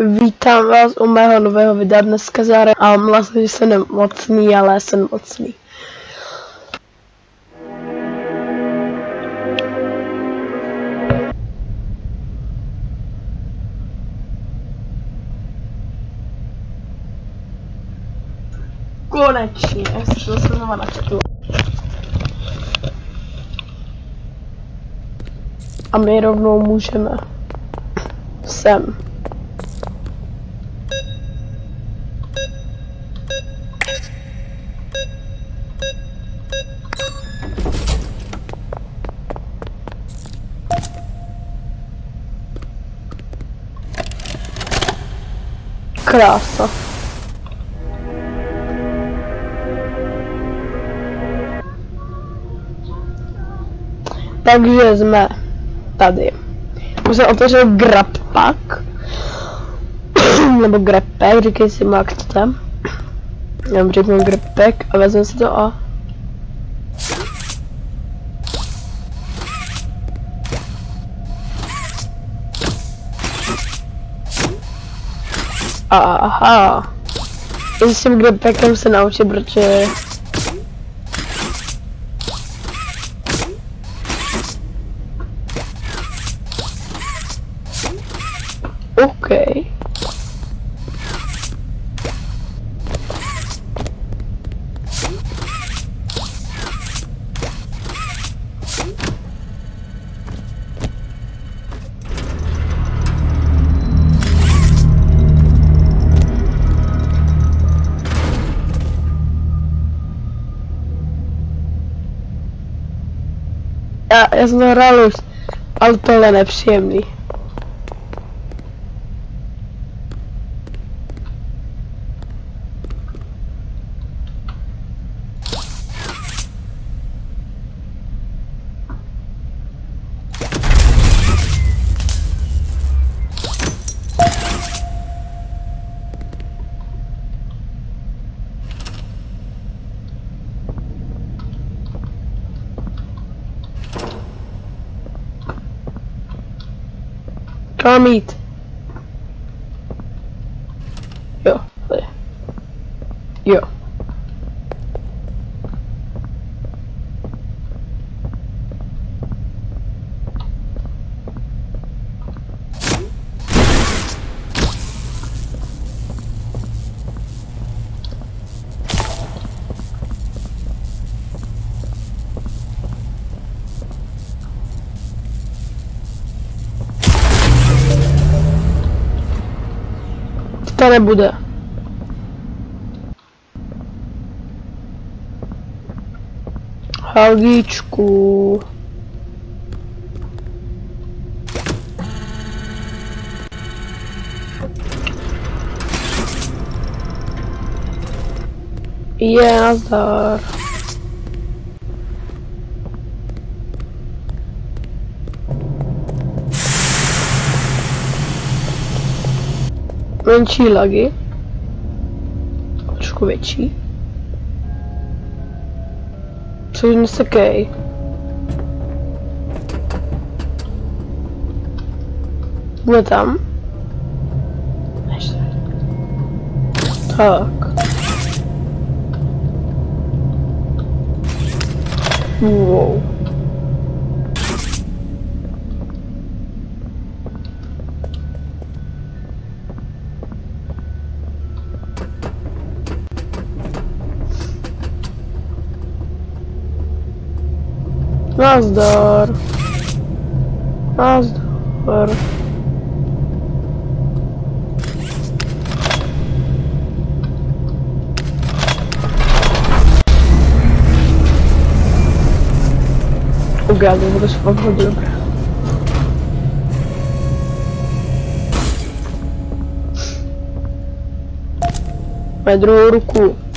Vítám vás u mého nového videa dneska zároveň a vlastně, že jsem nemocný, ale jsem mocný. Konečně, to jsem znova načetl. A my rovnou můžeme sem. Krása. Takže jsme tady. Už jsem otevřel grab pack. Nebo grab pack, říkej si jak chcete. Já řeknu grab pack a vezmu si to a Aha. Já s tím grabpackem se naučit, protože... Okay. Já, jsem to hrál už, ale tohle je nepříjemný. Hamid мене буде. Галічку. Є, Назар. Je, nazdar. menší lagy. Trošku větší. Což nesekej. Bude tam. Tak. Wow. As dor. O gado, vou deixar pra rodando. Pedro Urucu.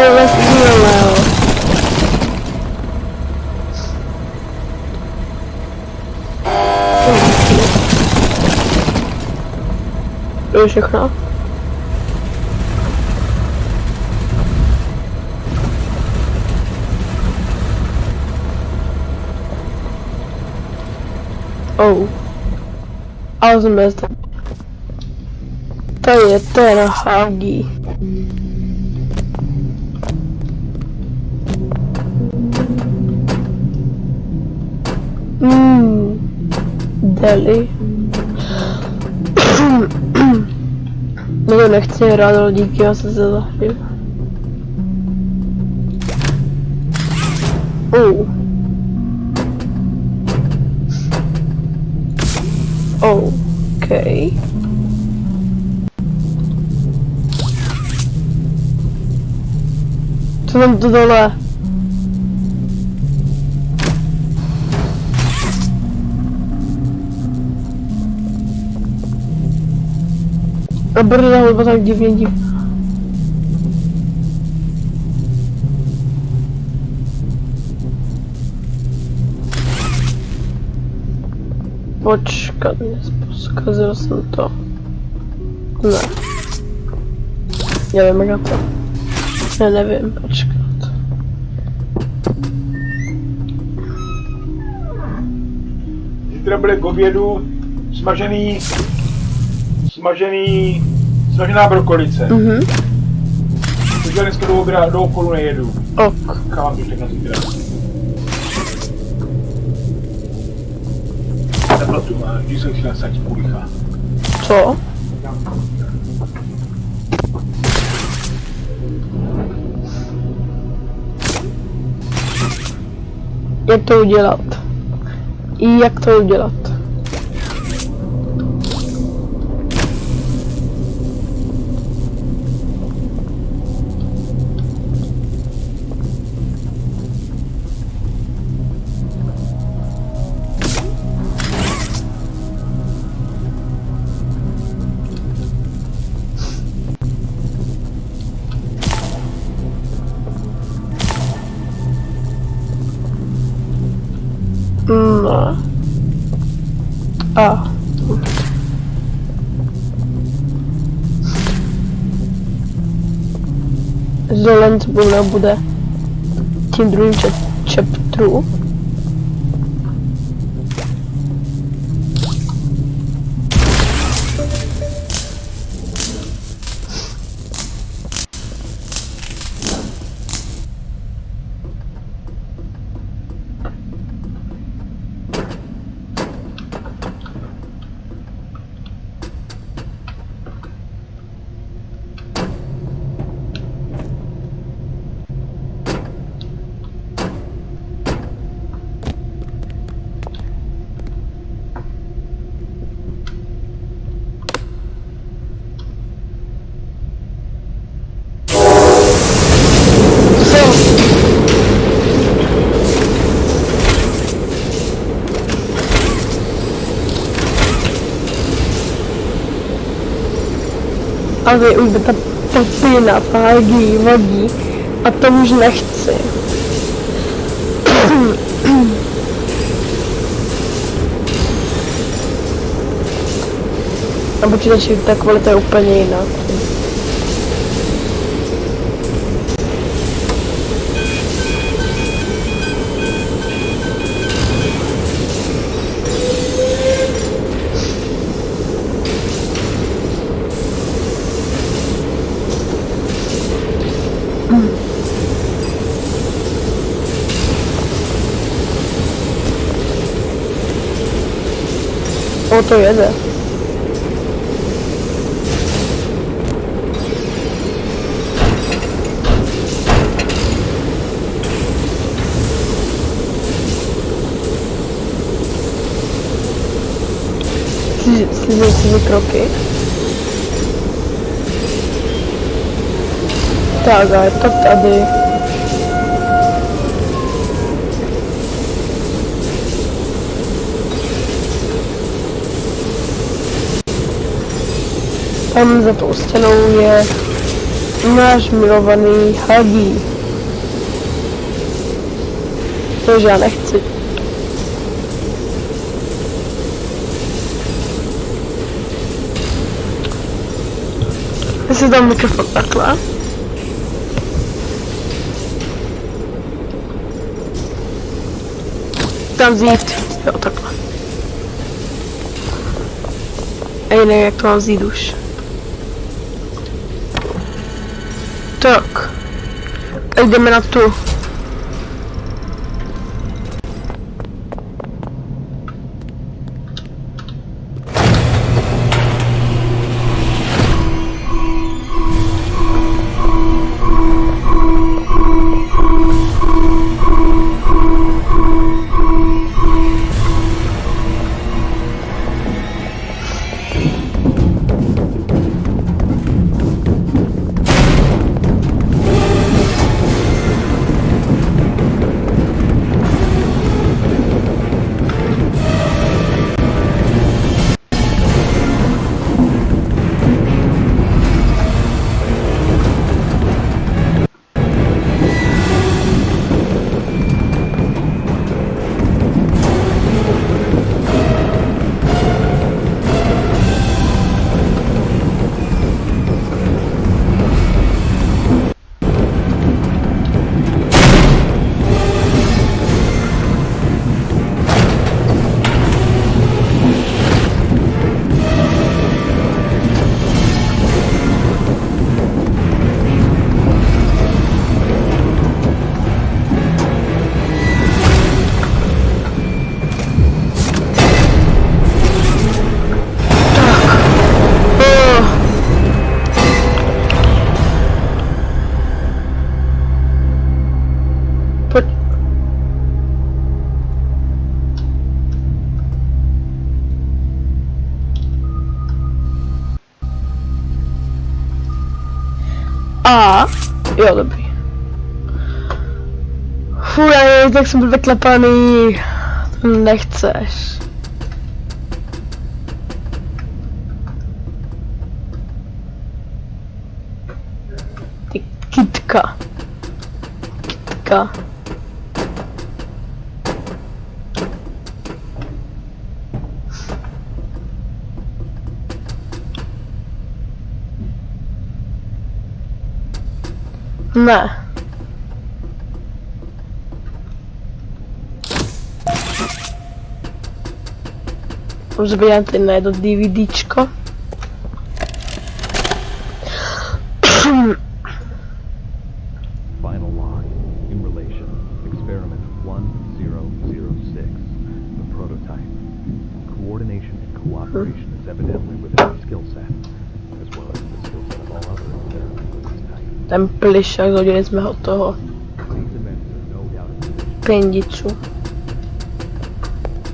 Je vlastně Leo. To Jsem bez toho. To je ten Hagi. Mmm. Deli. No to nechci hrát, ale díky, já se se zahraju. Oh. Okay. Co tam to dole? A brda, nebo tak divně div. Počkat, zkazil jsem to. Ne. Nevím, jak to. Já nevím, počkat. Zítra bude k obědu smažený, smažený, smažená brokolice. Mhm. Takže já dneska do, obra, do okolu nejedu. Ok. Chávám to na zítra. Co? Jak to udělat? I jak to udělat? A. Zolent bude, bude tím druhým čep, chapteru. Co? A vy už ta papina vágí, vadí. A to už nechci. Na počítači ta kvalita je úplně jiná. To jede. Slízím si kroky. Tak a je to tady. Tam za tou stěnou je náš milovaný Huggy. Což já nechci. Já si dám mikrofon takhle. Tam vzít. Jo, takhle. Ej, ne, jak to mám vzít už. Tak. A jdeme na tu. A, jo, dobrý. Fuj, tak jsem byl vyklepaný. To nechceš. Ty kytka. Kytka. Ne. Zabijam te na jedno DVD-čko. Ten plišák, hodili jsme ho toho pendiču.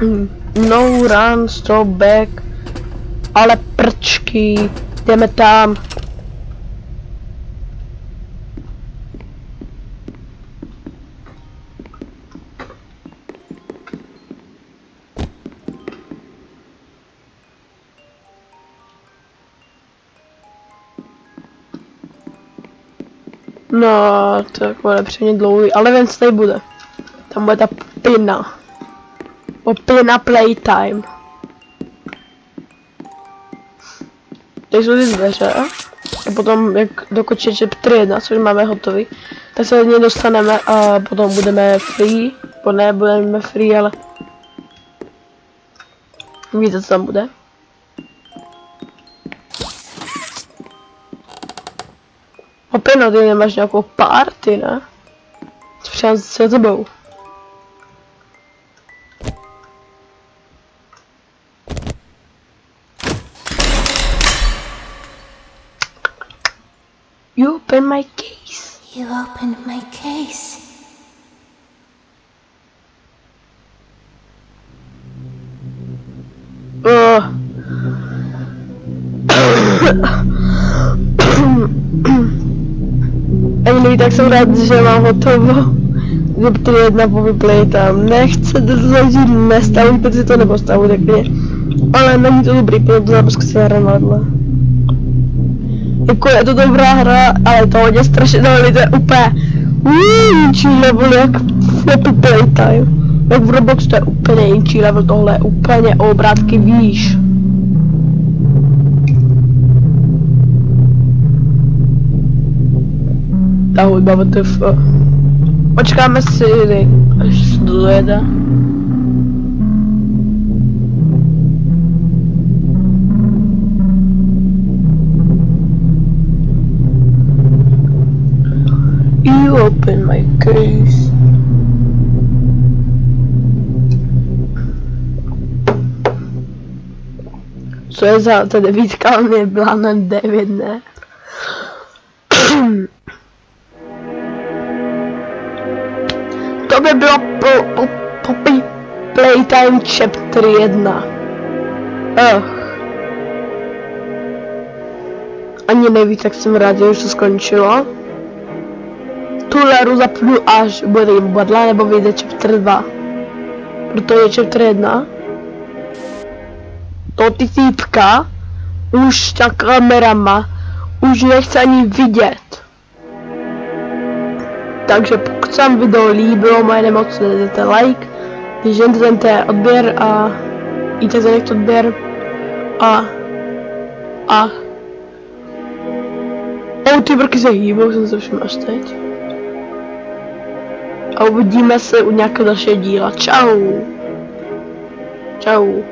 Mm. No run, stop back. Ale prčky, jdeme tam. No, to jako nepříjemně dlouhý, ale ven tady bude. Tam bude ta pina. O pina playtime. Tady jsou ty dveře. A potom, jak dokončit chapter 1, což máme hotový, tak se od něj dostaneme a potom budeme free. Bo ne, budeme free, ale... Víte, co tam bude? Opět no, ty nemáš nějakou party, ne? Přijám se tebou. You open my case. You opened my case. Ugh. Tak jsem rád, že mám hotovo. Zeptry jedna po tam. Nechcete to zažít, nestavujte si to nebo stavujte klidně. Ale není to dobrý, protože to se hra nadle. Jako je to dobrá hra, ale to hodně strašidelný, to je úplně jinčí level jak Happy Playtime. Jak v Roblox to je úplně jinčí level, tohle je úplně obrátky výš. Ta hudba WTF. Počkáme si, až se to dojede. You open my case. Co je za ta devítka, mě byla na devět, ne? To by bylo po, po, po play- Playtime Chapter 1. Ugh. Ani neví, tak jsem rád, že už to skončilo. Tuhle hru zapnu až bude jim bodla nebo vyjde chapter 2. Protože chapter 1 to ty týpka už ta kamerama už nechce ani vidět. Takže pokud se vám video líbilo, moje nemoc, dejte like, když dejte odběr a jděte zanechť odběr a a O, ty brky se hýbou, jsem se všiml až teď. A uvidíme se u nějakého dalšího díla. Čau. Čau.